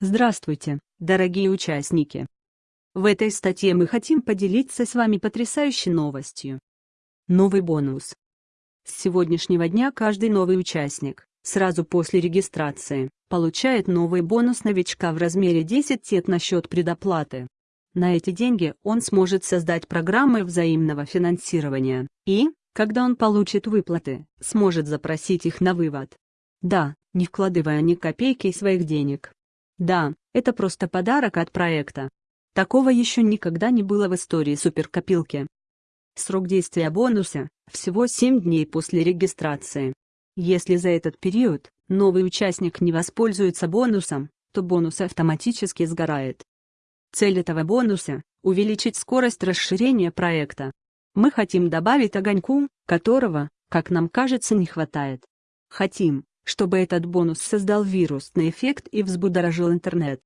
Здравствуйте, дорогие участники! В этой статье мы хотим поделиться с вами потрясающей новостью. Новый бонус. С сегодняшнего дня каждый новый участник, сразу после регистрации, получает новый бонус новичка в размере 10 тет на счет предоплаты. На эти деньги он сможет создать программы взаимного финансирования и, когда он получит выплаты, сможет запросить их на вывод. Да, не вкладывая ни копейки своих денег. Да, это просто подарок от проекта. Такого еще никогда не было в истории суперкопилки. Срок действия бонуса – всего 7 дней после регистрации. Если за этот период новый участник не воспользуется бонусом, то бонус автоматически сгорает. Цель этого бонуса – увеличить скорость расширения проекта. Мы хотим добавить огоньку, которого, как нам кажется, не хватает. Хотим, чтобы этот бонус создал вирусный эффект и взбудоражил интернет.